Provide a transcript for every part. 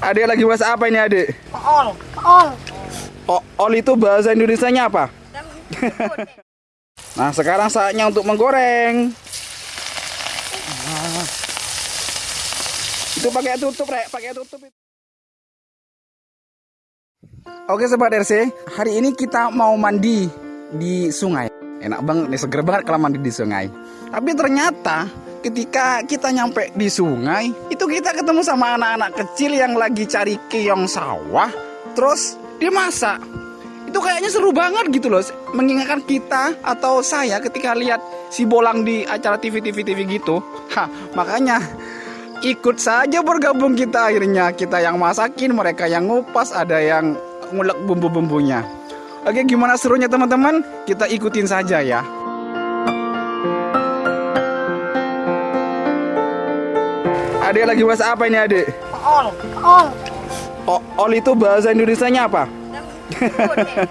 Adik lagi masak apa ini adik? Ol. Ol. O- ol itu bahasa Indonesianya apa? Nah sekarang saatnya untuk menggoreng. Nah. Itu pakai tutup rek, pakai tutup. Oke sobat RC, hari ini kita mau mandi di sungai. Enak banget nih, seger banget kalau mandi di sungai. Tapi ternyata ketika kita nyampe di sungai, itu kita ketemu sama anak-anak kecil yang lagi cari keong sawah, terus dia masak. Itu kayaknya seru banget gitu loh, mengingatkan kita atau saya ketika lihat si bolang di acara TV-TV TV gitu. Hah, makanya ikut saja bergabung kita akhirnya kita yang masakin mereka yang ngupas ada yang ngulek bumbu-bumbunya oke gimana serunya teman-teman kita ikutin saja ya adik lagi masak apa ini adik Ol. Ol. o ol itu bahasa Indonesianya apa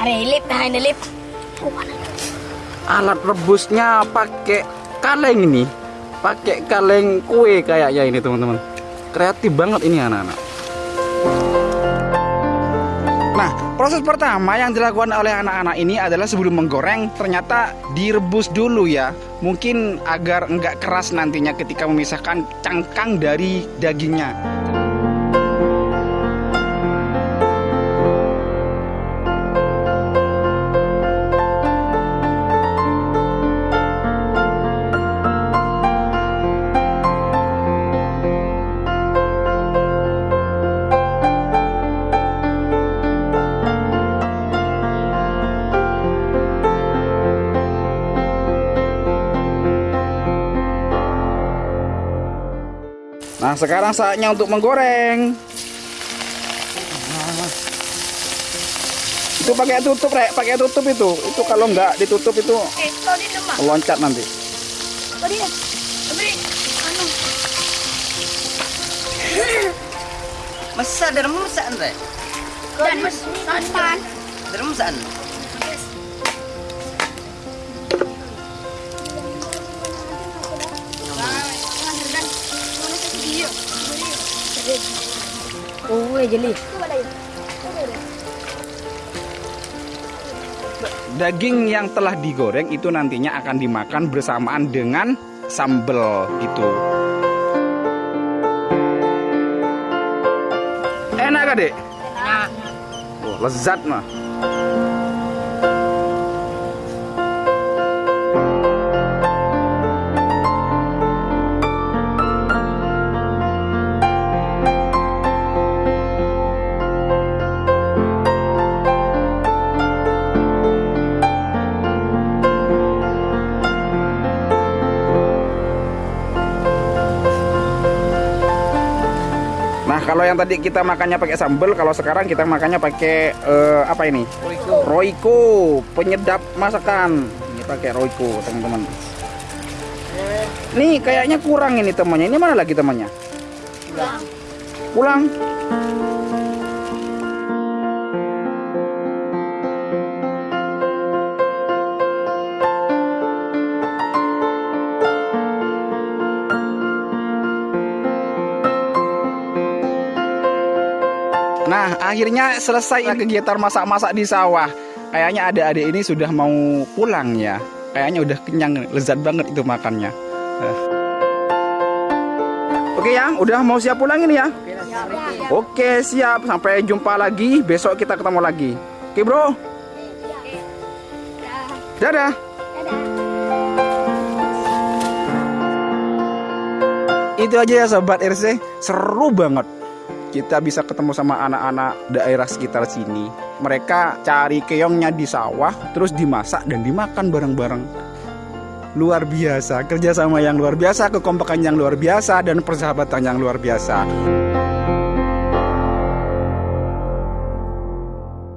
Ada lip, nah ini lip. alat rebusnya pakai kaleng ini pakai kaleng kue kayaknya ini teman-teman kreatif banget ini anak-anak proses pertama yang dilakukan oleh anak-anak ini adalah sebelum menggoreng ternyata direbus dulu ya. Mungkin agar enggak keras nantinya ketika memisahkan cangkang dari dagingnya. Nah, sekarang saatnya untuk menggoreng. Itu pakai tutup, Rek. Pakai tutup itu. Itu kalau enggak ditutup itu Eh, loncat nanti. Anu. Masa dari musa Andre? Dan mas. Santan. Dari Oh, jeli. Daging yang telah digoreng itu nantinya akan dimakan bersamaan dengan sambal itu. Enak gak, Dek? Nah, Oh, lezat mah. Kalau yang tadi kita makannya pakai sambal, kalau sekarang kita makannya pakai eh, apa ini? Royco, penyedap masakan. Ini pakai Royco, teman-teman. Nih, kayaknya kurang ini temannya. Ini mana lagi temannya? Pulang. Nah, akhirnya selesai kegiatan masak-masak di sawah. Kayaknya adik-adik ini sudah mau pulang ya. Kayaknya udah kenyang, lezat banget itu makannya. Eh. Oke ya, udah mau siap pulang ini ya? Oke, siap. Sampai jumpa lagi. Besok kita ketemu lagi. Oke, Bro. Dadah. Itu aja ya sobat RC, seru banget. Kita bisa ketemu sama anak-anak daerah sekitar sini. Mereka cari keongnya di sawah, terus dimasak dan dimakan bareng-bareng. Luar biasa, kerjasama yang luar biasa, kekompakan yang luar biasa, dan persahabatan yang luar biasa.